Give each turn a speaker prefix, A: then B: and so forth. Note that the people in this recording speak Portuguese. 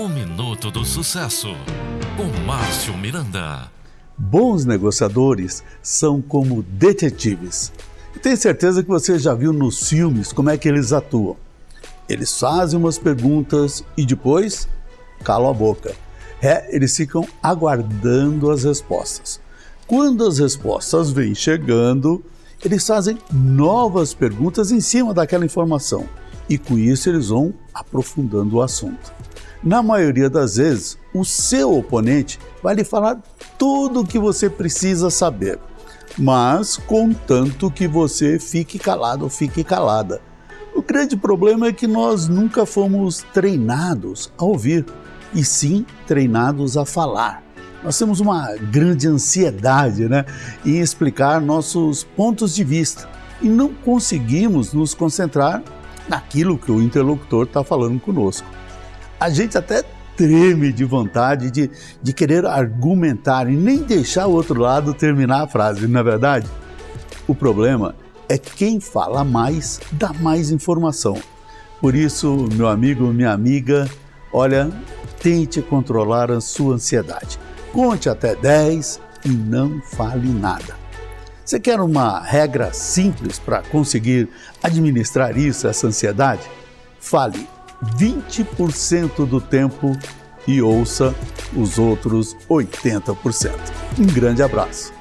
A: O Minuto do Sucesso, com Márcio Miranda.
B: Bons negociadores são como detetives. Tenho certeza que você já viu nos filmes como é que eles atuam. Eles fazem umas perguntas e depois calam a boca. É, eles ficam aguardando as respostas. Quando as respostas vêm chegando, eles fazem novas perguntas em cima daquela informação e com isso eles vão aprofundando o assunto. Na maioria das vezes, o seu oponente vai lhe falar tudo o que você precisa saber, mas contanto que você fique calado ou fique calada. O grande problema é que nós nunca fomos treinados a ouvir, e sim treinados a falar. Nós temos uma grande ansiedade né, em explicar nossos pontos de vista e não conseguimos nos concentrar naquilo que o interlocutor está falando conosco. A gente até treme de vontade de, de querer argumentar e nem deixar o outro lado terminar a frase, não é verdade? O problema é que quem fala mais dá mais informação. Por isso, meu amigo, minha amiga, olha, tente controlar a sua ansiedade. Conte até 10 e não fale nada. Você quer uma regra simples para conseguir administrar isso, essa ansiedade? Fale 20% do tempo e ouça os outros 80%. Um grande abraço.